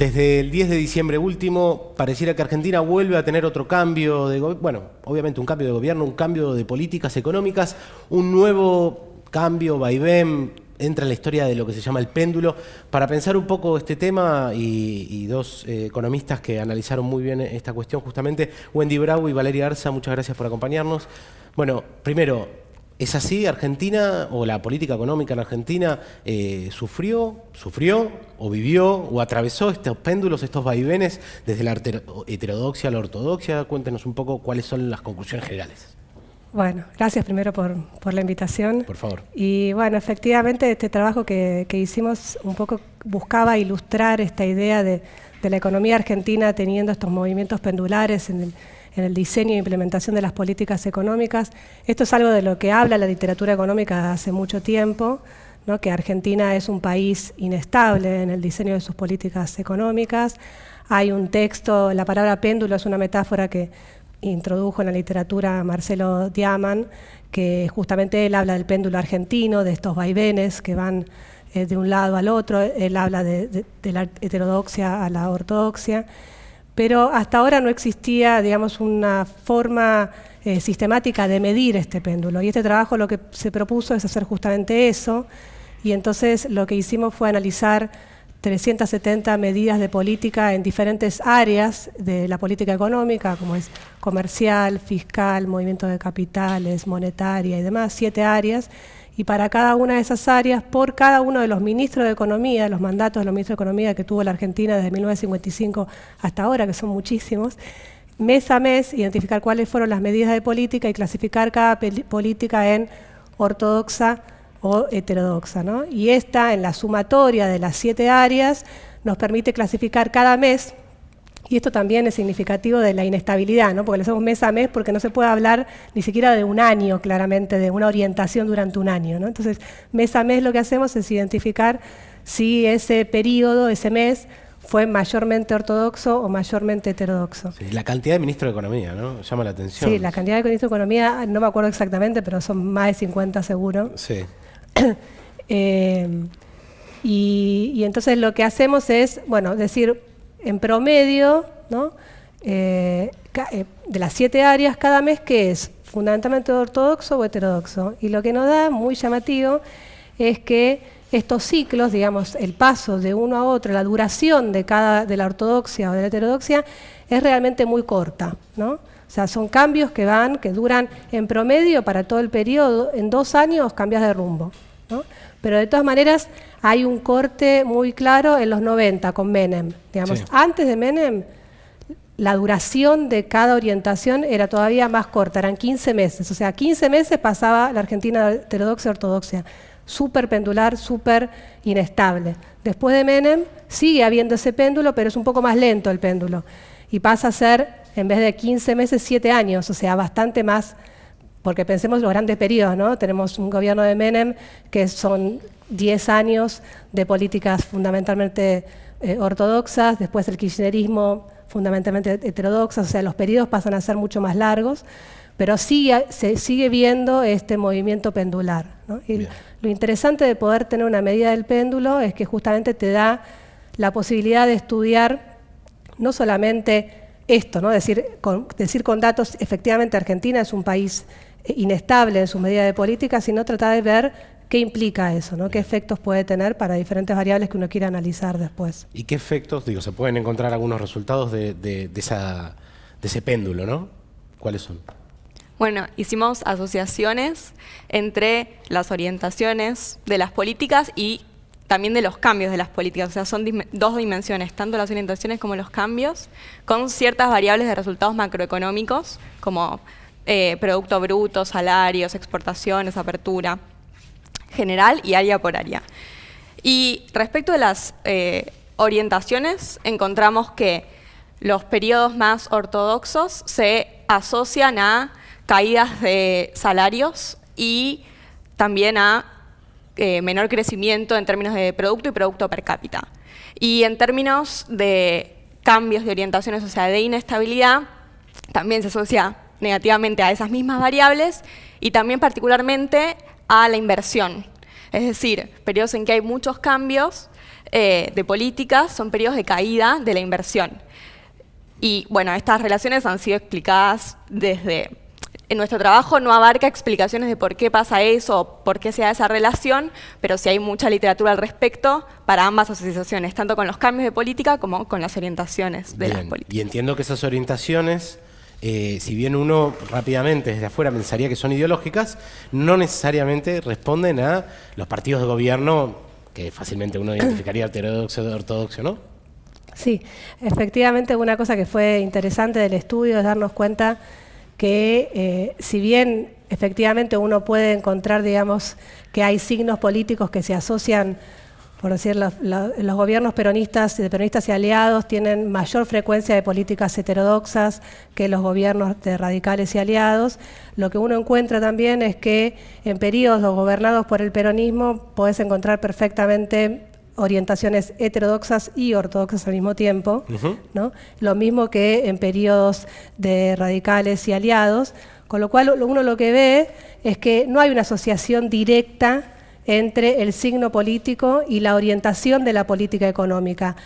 Desde el 10 de diciembre último, pareciera que Argentina vuelve a tener otro cambio de bueno, obviamente un cambio de gobierno, un cambio de políticas económicas, un nuevo cambio, vaivén, entra en la historia de lo que se llama el péndulo. Para pensar un poco este tema y, dos eh, economistas que analizaron muy bien esta cuestión justamente, Wendy Bravo y Valeria Arza, muchas gracias por acompañarnos. Bueno, primero, ¿Es así Argentina o la política económica en Argentina eh, sufrió, sufrió o vivió o atravesó estos péndulos, estos vaivenes desde la heterodoxia a la ortodoxia? Cuéntenos un poco cuáles son las conclusiones generales. Bueno, gracias primero por, la invitación. Por favor. Y bueno, efectivamente este trabajo que, hicimos un poco buscaba ilustrar esta idea de, de la economía argentina teniendo estos movimientos pendulares en el en el diseño e implementación de las políticas económicas. Esto es algo de lo que habla la literatura económica hace mucho tiempo, que Argentina es un país inestable en el diseño de sus políticas económicas. Hay un texto, la palabra péndulo es una metáfora que introdujo en la literatura Marcelo Diaman, que justamente él habla del péndulo argentino, de estos vaivenes que van eh, de un lado al otro, él habla de la heterodoxia a la ortodoxia pero hasta ahora no existía, digamos, una forma eh, sistemática de medir este péndulo. Y este trabajo lo que se propuso es hacer justamente eso, y entonces lo que hicimos fue analizar 370 medidas de política en diferentes áreas de la política económica, como es comercial, fiscal, movimiento de capitales, monetaria y demás, siete áreas, y para cada una de esas áreas, por cada uno de los ministros de Economía, los mandatos de los ministros de Economía que tuvo la Argentina desde 1955 hasta ahora, que son muchísimos, mes a mes identificar cuáles fueron las medidas de política y clasificar cada política en ortodoxa o heterodoxa. Y esta, en la sumatoria de las siete áreas, nos permite clasificar cada mes y esto también es significativo de la inestabilidad, ¿no? porque lo hacemos mes a mes porque no se puede hablar ni siquiera de un año, claramente, de una orientación durante un año. ¿no? Entonces, mes a mes lo que hacemos es identificar si ese periodo, ese mes, fue mayormente ortodoxo o mayormente heterodoxo. la cantidad de ministros de Economía, ¿no? Llama la atención. Sí, la cantidad de ministros de Economía, no me acuerdo exactamente, pero son más de 50 seguro. Sí. Eh, y, y entonces lo que hacemos es, bueno, decir, en promedio, eh, eh, de las siete áreas cada mes, que es fundamentalmente ortodoxo o heterodoxo. Y lo que nos da, muy llamativo, es que estos ciclos, digamos, el paso de uno a otro, la duración de cada de la ortodoxia o de la heterodoxia, es realmente muy corta. ¿no? O sea, son cambios que van, que duran en promedio para todo el periodo, en dos años cambias de rumbo. Pero de todas maneras hay un corte muy claro en los 90 con Menem. Digamos, Antes de Menem, la duración de cada orientación era todavía más corta, eran 15 meses. O sea, 15 meses pasaba la Argentina heterodoxa ortodoxia. Súper pendular, súper inestable. Después de Menem sigue habiendo ese péndulo, pero es un poco más lento el péndulo. Y pasa a ser, en vez de 15 meses, 7 años, o sea, bastante más porque pensemos los grandes periodos, ¿no? Tenemos un gobierno de Menem que son 10 años de políticas fundamentalmente eh, ortodoxas, después el kirchnerismo fundamentalmente heterodoxas, o sea, los periodos pasan a ser mucho más largos, pero sí se sigue viendo este movimiento pendular. lo interesante de poder tener una medida del péndulo es que justamente te da la posibilidad de estudiar no solamente esto, ¿no? decir, decir con datos, efectivamente Argentina es un país inestable en su medida de política, sino tratar de ver qué implica eso, ¿no? qué efectos puede tener para diferentes variables que uno quiere analizar después. ¿Y qué efectos, digo, se pueden encontrar algunos resultados de, esa, de ese péndulo, ¿no? ¿Cuáles son? Bueno, hicimos asociaciones entre las orientaciones de las políticas y también de los cambios de las políticas. O sea, son dos dimensiones, tanto las orientaciones como los cambios, con ciertas variables de resultados macroeconómicos, como eh, producto bruto, salarios, exportaciones, apertura general y área por área. Y respecto de las eh, orientaciones, encontramos que los periodos más ortodoxos se asocian a caídas de salarios y también a eh, menor crecimiento en términos de producto y producto per cápita. Y en términos de cambios de orientaciones, o sea, de inestabilidad, también se asocia negativamente a esas mismas variables y también particularmente a la inversión. Es decir, periodos en que hay muchos cambios eh, de políticas son periodos de caída de la inversión. Y bueno, estas relaciones han sido explicadas desde... En nuestro trabajo no abarca explicaciones de por qué pasa eso o por qué se da esa relación, pero sí hay mucha literatura al respecto para ambas asociaciones, tanto con los cambios de política como con las orientaciones de las políticas. Y entiendo que esas orientaciones eh, si bien uno rápidamente desde afuera pensaría que son ideológicas, no necesariamente responden a los partidos de gobierno que fácilmente uno identificaría heterodoxo de ortodoxo, ¿no? Sí, efectivamente una cosa que fue interesante del estudio es darnos cuenta que eh, si bien efectivamente uno puede encontrar, digamos, que hay signos políticos que se asocian por decir, los, gobiernos peronistas y de peronistas y aliados tienen mayor frecuencia de políticas heterodoxas que los gobiernos de radicales y aliados. Lo que uno encuentra también es que en periodos gobernados por el peronismo puedes encontrar perfectamente orientaciones heterodoxas y ortodoxas al mismo tiempo, ¿no? lo mismo que en periodos de radicales y aliados, con lo cual uno lo que ve es que no hay una asociación directa entre el signo político y la orientación de la política económica.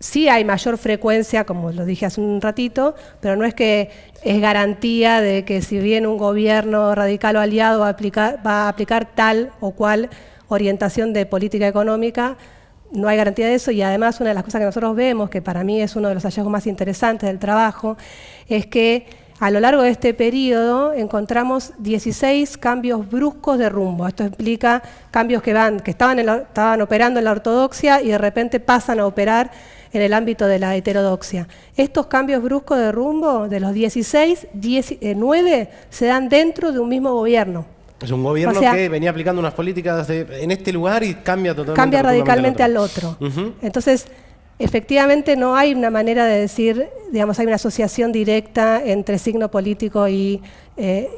Sí hay mayor frecuencia, como lo dije hace un ratito, pero no es que es garantía de que si bien un gobierno radical o aliado va a aplicar, va a aplicar tal o cual orientación de política económica, no hay garantía de eso y además una de las cosas que nosotros vemos, que para mí es uno de los hallazgos más interesantes del trabajo, es que a lo largo de este periodo encontramos 16 cambios bruscos de rumbo. Esto implica cambios que, van, que estaban, estaban operando en la ortodoxia y de repente pasan a operar en el ámbito de la heterodoxia. Estos cambios bruscos de rumbo, de los 16, 9 eh, se dan dentro de un mismo gobierno. Es un gobierno que venía aplicando unas políticas en este lugar y cambia totalmente. Cambia radicalmente al otro. Entonces, Efectivamente no hay una manera de decir, digamos, hay una asociación directa entre signo político y, eh,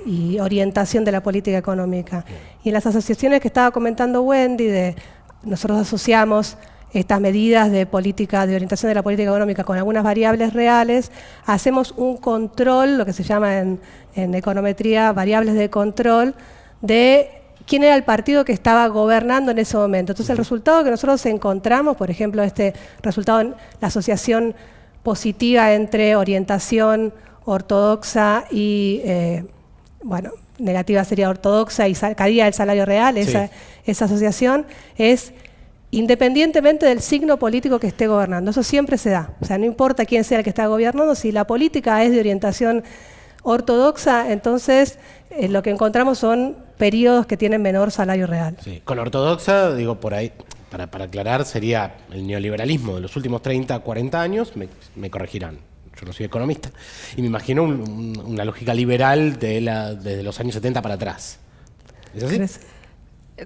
orientación de la política económica. Y en las asociaciones que estaba comentando Wendy, de, nosotros asociamos estas medidas de política, de orientación de la política económica con algunas variables reales, hacemos un control, lo que se llama en, en econometría variables de control, de quién era el partido que estaba gobernando en ese momento. Entonces el resultado que nosotros encontramos, por ejemplo, este resultado en la asociación positiva entre orientación ortodoxa y, eh, bueno, negativa sería ortodoxa y caía el salario real, esa, esa asociación, es independientemente del signo político que esté gobernando. Eso siempre se da. O sea, no importa quién sea el que está gobernando, si la política es de orientación ortodoxa, entonces eh, lo que encontramos son periodos que tienen menor salario real. Sí. Con ortodoxa, digo por ahí, para, aclarar, sería el neoliberalismo de los últimos 30, 40 años, me, corregirán, yo no soy economista, y me imagino una lógica liberal de la, desde los años 70 para atrás. ¿Es así?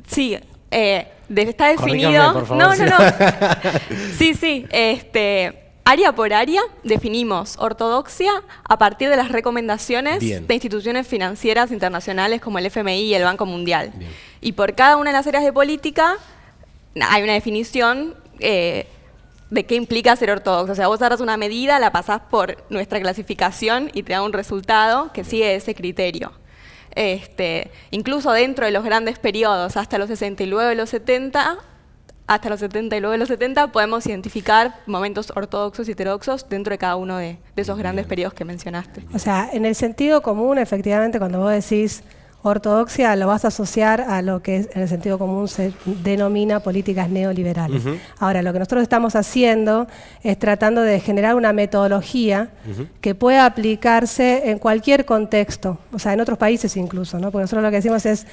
Sí, eh, está definido. Por favor, no, no, no. sí, sí. Este, Área por área definimos ortodoxia a partir de las recomendaciones de instituciones financieras internacionales como el FMI y el Banco Mundial. Y por cada una de las áreas de política hay una definición eh, de qué implica ser ortodoxo. O sea, vos agarras una medida, la pasás por nuestra clasificación y te da un resultado que sigue ese criterio. Este, incluso dentro de los grandes periodos, hasta los 60 y los 70, hasta los 70 y luego de los 70 podemos identificar momentos ortodoxos y heterodoxos dentro de cada uno de, esos grandes periodos que mencionaste. O sea, en el sentido común, efectivamente, cuando vos decís ortodoxia, lo vas a asociar a lo que en el sentido común se denomina políticas neoliberales. Ahora, lo que nosotros estamos haciendo es tratando de generar una metodología que pueda aplicarse en cualquier contexto, o sea, en otros países incluso, ¿no? Porque nosotros lo que decimos es,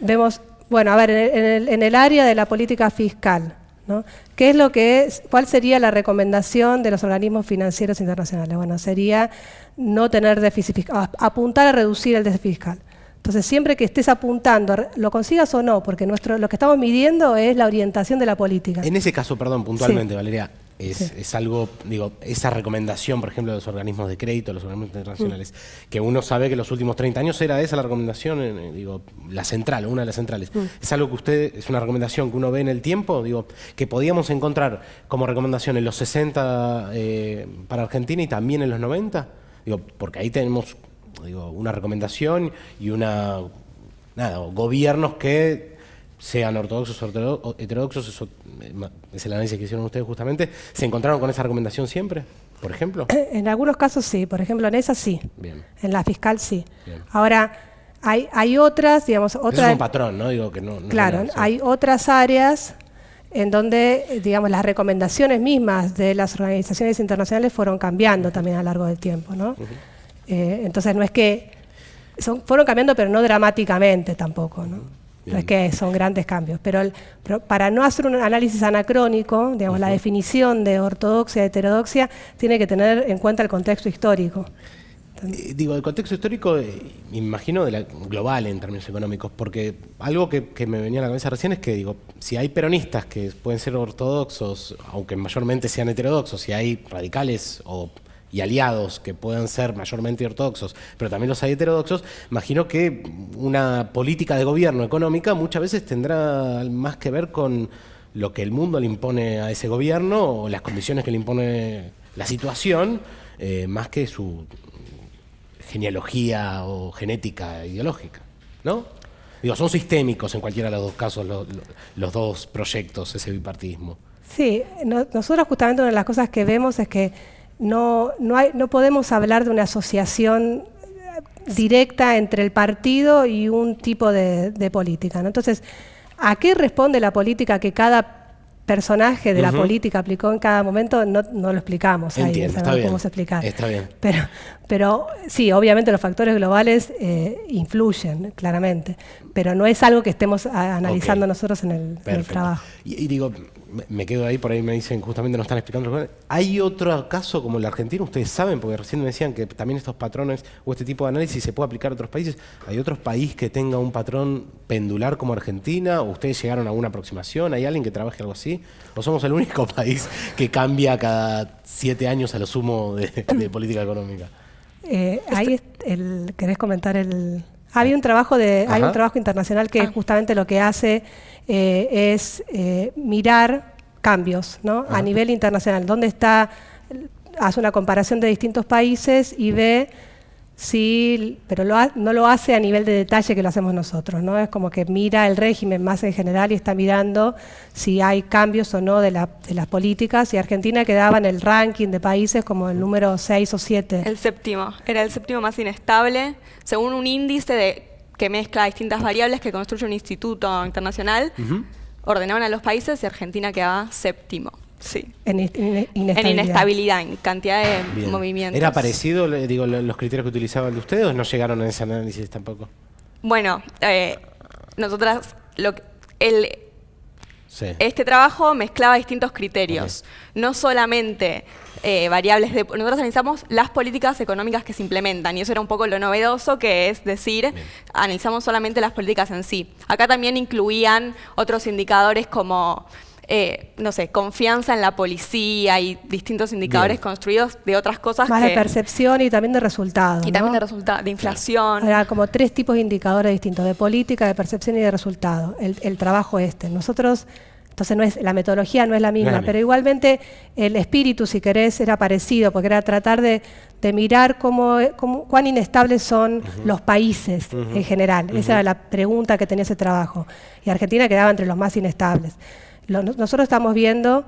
vemos bueno, a ver, en el, área de la política fiscal, ¿no? ¿Qué es lo que es, ¿Cuál sería la recomendación de los organismos financieros internacionales? Bueno, sería no tener déficit fiscal, apuntar a reducir el déficit fiscal. Entonces, siempre que estés apuntando, lo consigas o no, porque nuestro, lo que estamos midiendo es la orientación de la política. En ese caso, perdón, puntualmente, Valeria, es, algo, digo, esa recomendación, por ejemplo, de los organismos de crédito, los organismos internacionales, mm. que uno sabe que los últimos 30 años era esa la recomendación, eh, digo, la central, una de las centrales. Mm. Es algo que usted, es una recomendación que uno ve en el tiempo, digo, que podíamos encontrar como recomendación en los 60 eh, para Argentina y también en los 90, digo, porque ahí tenemos, digo, una recomendación y una, nada, gobiernos que sean ortodoxos o heterodoxos, eso eh, es el análisis que hicieron ustedes justamente, ¿se encontraron con esa recomendación siempre, por ejemplo? En algunos casos sí, por ejemplo en esa sí, Bien. en la fiscal sí. Ahora, hay, hay otras, digamos, otras... es un patrón, ¿no? Digo que no, claro, hay otras áreas en donde, digamos, las recomendaciones mismas de las organizaciones internacionales fueron cambiando también a lo largo del tiempo, ¿no? Eh, entonces no es que... Son, fueron cambiando, pero no dramáticamente tampoco, ¿no? No es que son grandes cambios, pero, para no hacer un análisis anacrónico, digamos, la definición de ortodoxia y heterodoxia tiene que tener en cuenta el contexto histórico. Eh, digo, el contexto histórico, eh, imagino, de la, global en términos económicos, porque algo que, me venía a la cabeza recién es que, digo, si hay peronistas que pueden ser ortodoxos, aunque mayormente sean heterodoxos, si hay radicales o y aliados que puedan ser mayormente ortodoxos, pero también los hay heterodoxos, imagino que una política de gobierno económica muchas veces tendrá más que ver con lo que el mundo le impone a ese gobierno o las condiciones que le impone la situación, eh, más que su genealogía o genética ideológica, ¿no? Digo, son sistémicos en cualquiera de los dos casos los dos proyectos, ese bipartidismo. Sí, nosotros justamente una de las cosas que vemos es que no, no, hay, no podemos hablar de una asociación directa entre el partido y un tipo de, política. Entonces, ¿a qué responde la política que cada personaje de la política aplicó en cada momento? No, no lo explicamos ahí, no podemos explicar. Está bien. Pero, pero sí, obviamente los factores globales eh, influyen, claramente, pero no es algo que estemos analizando nosotros en el, trabajo. y digo, me quedo ahí, por ahí me dicen, justamente nos están explicando. ¿Hay otro caso como el argentino? Ustedes saben, porque recién me decían que también estos patrones o este tipo de análisis se puede aplicar a otros países. ¿Hay otros países que tenga un patrón pendular como Argentina? ¿O ustedes llegaron a alguna aproximación? ¿Hay alguien que trabaje algo así? ¿O somos el único país que cambia cada siete años a lo sumo de, política económica? Eh, ahí el, querés comentar el... Había un trabajo de, hay un trabajo internacional que ah. justamente lo que hace eh, es eh, mirar cambios ¿no? a nivel internacional, dónde está, hace una comparación de distintos países y ve si, pero no lo hace a nivel de detalle que lo hacemos nosotros, ¿no? Es como que mira el régimen más en general y está mirando si hay cambios o no de, de las políticas y Argentina quedaba en el ranking de países como el número 6 o 7. El séptimo, era el séptimo más inestable, según un índice de que mezcla distintas variables que construye un instituto internacional, ordenaban a los países y Argentina quedaba séptimo. Sí. En, inestabilidad. en inestabilidad, en cantidad de movimientos. ¿Era parecido, digo, los criterios que utilizaban de ustedes o no llegaron a ese análisis tampoco? Bueno, eh, nosotras, lo, el, este trabajo mezclaba distintos criterios, no solamente eh, variables de... Nosotros analizamos las políticas económicas que se implementan y eso era un poco lo novedoso, que es decir, analizamos solamente las políticas en sí. Acá también incluían otros indicadores como... Eh, no sé, confianza en la policía y distintos indicadores construidos de otras cosas. Más de percepción y también de resultados. Y también de resultados, de inflación. Era como tres tipos de indicadores distintos, de política, de percepción y de resultado, el, el trabajo este. Nosotros entonces no es, la metodología no es la misma, pero igualmente el espíritu, si querés, era parecido, porque era tratar de, mirar cómo, cuán inestables son los países en general. Esa era la pregunta que tenía ese trabajo. Y Argentina quedaba entre los más inestables. Nosotros estamos viendo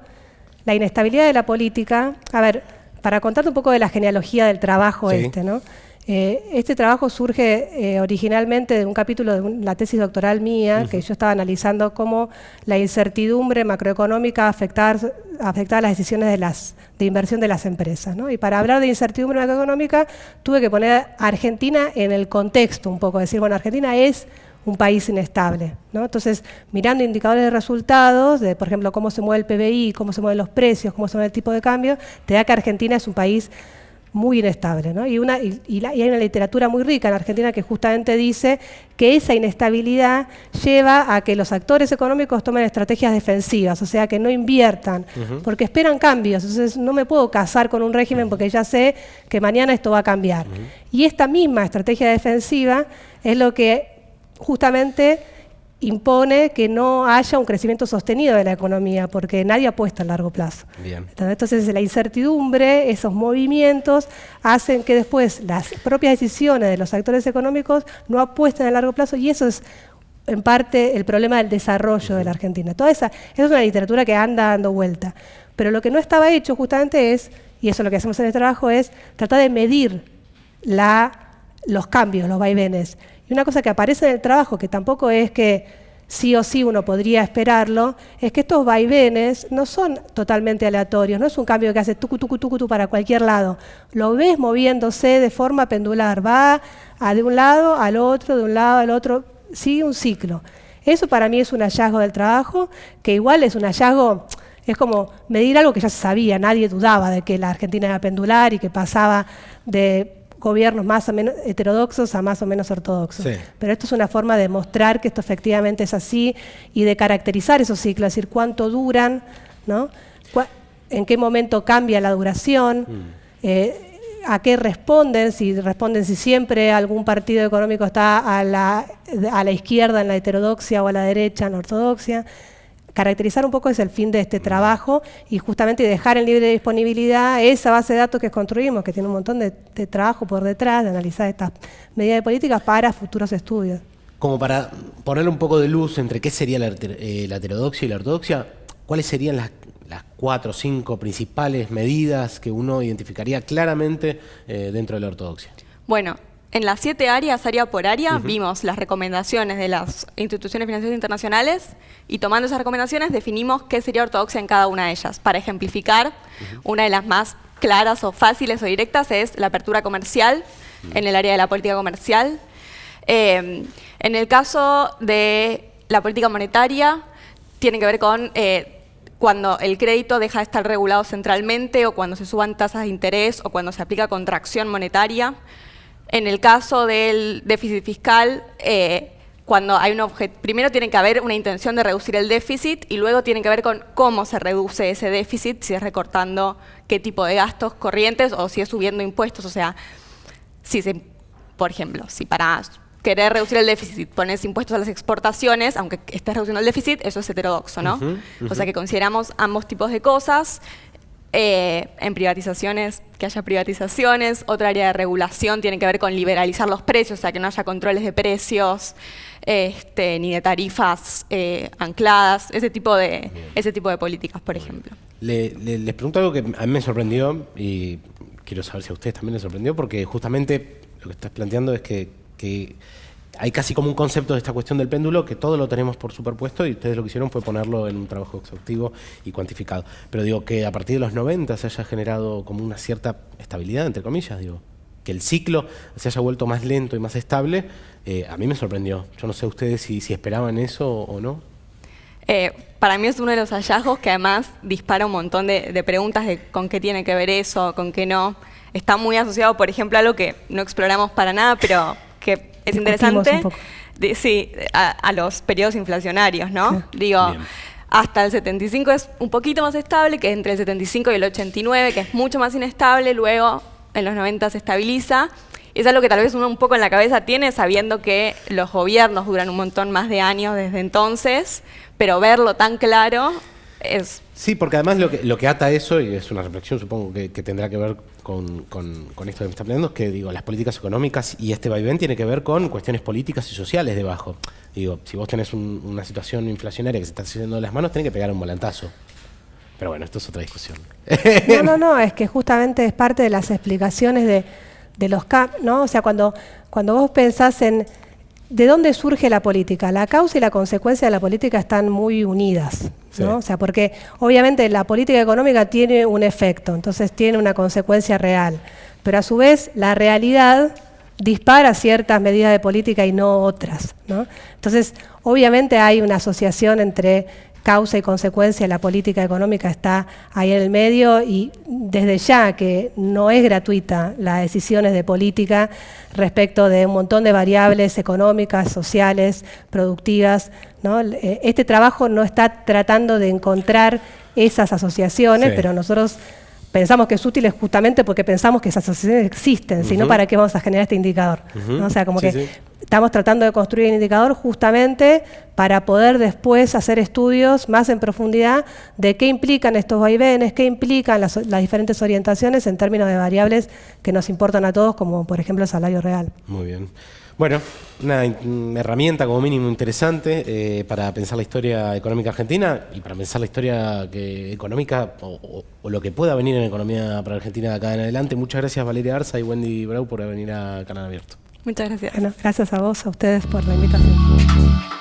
la inestabilidad de la política. A ver, para contarte un poco de la genealogía del trabajo este, ¿no? Eh, este trabajo surge eh, originalmente de un capítulo de la tesis doctoral mía, que yo estaba analizando cómo la incertidumbre macroeconómica afectaba, afectaba las decisiones de, las, de inversión de las empresas. Y para hablar de incertidumbre macroeconómica tuve que poner a Argentina en el contexto un poco, decir, bueno, Argentina es un país inestable. Entonces, mirando indicadores de resultados, de por ejemplo cómo se mueve el PBI, cómo se mueven los precios, cómo se mueve el tipo de cambio, te da que Argentina es un país muy inestable. ¿no? Y, una, y, hay una literatura muy rica en Argentina que justamente dice que esa inestabilidad lleva a que los actores económicos tomen estrategias defensivas, o sea, que no inviertan, porque esperan cambios. Entonces, no me puedo casar con un régimen porque ya sé que mañana esto va a cambiar. Y esta misma estrategia defensiva es lo que justamente impone que no haya un crecimiento sostenido de la economía, porque nadie apuesta a largo plazo. Entonces, la incertidumbre, esos movimientos, hacen que después las propias decisiones de los actores económicos no apuesten a largo plazo y eso es en parte el problema del desarrollo de la Argentina. Toda esa, esa es una literatura que anda dando vuelta. Pero lo que no estaba hecho justamente es, y eso es lo que hacemos en el trabajo, es tratar de medir la, los cambios, los vaivenes. Y una cosa que aparece en el trabajo, que tampoco es que sí o sí uno podría esperarlo, es que estos vaivenes no son totalmente aleatorios, no es un cambio que hace tucu, tucu, tucu, tucu para cualquier lado. Lo ves moviéndose de forma pendular, va de un lado al otro, de un lado al otro, sigue un ciclo. Eso para mí es un hallazgo del trabajo, que igual es un hallazgo, es como medir algo que ya se sabía, nadie dudaba de que la Argentina era pendular y que pasaba de gobiernos más o menos heterodoxos a más o menos ortodoxos. Pero esto es una forma de mostrar que esto efectivamente es así y de caracterizar esos ciclos, es decir, cuánto duran, ¿no? en qué momento cambia la duración, mm. eh, a qué responden, si responden si siempre algún partido económico está a la, a la izquierda en la heterodoxia o a la derecha en la ortodoxia caracterizar un poco es el fin de este trabajo y justamente dejar en libre disponibilidad esa base de datos que construimos, que tiene un montón de, trabajo por detrás, de analizar estas medidas de política para futuros estudios. Como para ponerle un poco de luz entre qué sería la, eh, heterodoxia y la ortodoxia, ¿cuáles serían las, cuatro o cinco principales medidas que uno identificaría claramente eh, dentro de la ortodoxia? Bueno, en las siete áreas, área por área, vimos las recomendaciones de las instituciones financieras internacionales y tomando esas recomendaciones definimos qué sería ortodoxia en cada una de ellas. Para ejemplificar, una de las más claras o fáciles o directas es la apertura comercial en el área de la política comercial. Eh, en el caso de la política monetaria, tiene que ver con eh, cuando el crédito deja de estar regulado centralmente o cuando se suban tasas de interés o cuando se aplica contracción monetaria. En el caso del déficit fiscal, eh, cuando hay un primero tiene que haber una intención de reducir el déficit y luego tiene que ver con cómo se reduce ese déficit, si es recortando qué tipo de gastos corrientes o si es subiendo impuestos. O sea, si se, por ejemplo, si para querer reducir el déficit pones impuestos a las exportaciones, aunque estés reduciendo el déficit, eso es heterodoxo, ¿no? O sea que consideramos ambos tipos de cosas. Eh, en privatizaciones, que haya privatizaciones. Otra área de regulación tiene que ver con liberalizar los precios, o sea, que no haya controles de precios, este, ni de tarifas eh, ancladas, ese tipo de, ese tipo de políticas, por ejemplo. les pregunto algo que a mí me sorprendió y quiero saber si a ustedes también les sorprendió, porque justamente lo que estás planteando es que, que hay casi como un concepto de esta cuestión del péndulo que todo lo tenemos por superpuesto y ustedes lo que hicieron fue ponerlo en un trabajo exhaustivo y cuantificado. Pero digo que a partir de los 90 se haya generado como una cierta estabilidad, entre comillas, digo, que el ciclo se haya vuelto más lento y más estable, eh, a mí me sorprendió. Yo no sé ustedes si, esperaban eso o no. Eh, para mí es uno de los hallazgos que además dispara un montón de, de preguntas de con qué tiene que ver eso, con qué no. Está muy asociado, por ejemplo, a algo que no exploramos para nada, pero es interesante, sí, a, los periodos inflacionarios, ¿no? Digo, hasta el 75 es un poquito más estable, que entre el 75 y el 89, que es mucho más inestable, luego en los 90 se estabiliza. Es algo que tal vez uno un poco en la cabeza tiene, sabiendo que los gobiernos duran un montón más de años desde entonces, pero verlo tan claro es... Sí, porque además lo que, lo que ata eso, y es una reflexión supongo que, tendrá que ver con, esto que me está planteando, es que digo, las políticas económicas y este vaivén tiene que ver con cuestiones políticas y sociales debajo. Digo, si vos tenés una situación inflacionaria que se está haciendo de las manos, tenés que pegar un volantazo. Pero bueno, esto es otra discusión. No, no, no, es que justamente es parte de las explicaciones de, de los cambios, ¿no? O sea, cuando, cuando vos pensás en ¿De dónde surge la política? La causa y la consecuencia de la política están muy unidas, ¿no? O sea, porque obviamente la política económica tiene un efecto, entonces tiene una consecuencia real, pero a su vez la realidad dispara ciertas medidas de política y no otras, ¿no? Entonces, obviamente hay una asociación entre causa y consecuencia, la política económica está ahí en el medio y desde ya que no es gratuita las decisiones de política respecto de un montón de variables económicas, sociales, productivas. Eh, este trabajo no está tratando de encontrar esas asociaciones, pero nosotros pensamos que es útil justamente porque pensamos que esas asociaciones existen, sino para qué vamos a generar este indicador. O sea, como que estamos tratando de construir un indicador justamente para poder después hacer estudios más en profundidad de qué implican estos vaivenes, qué implican las, diferentes orientaciones en términos de variables que nos importan a todos, como por ejemplo el salario real. Muy bien. Bueno, una, herramienta como mínimo interesante eh, para pensar la historia económica argentina y para pensar la historia que, económica o, lo que pueda venir en economía para Argentina de acá en adelante. Muchas gracias Valeria Arza y Wendy Brau por venir a Canal Abierto. Muchas gracias. gracias a vos, a ustedes por la invitación.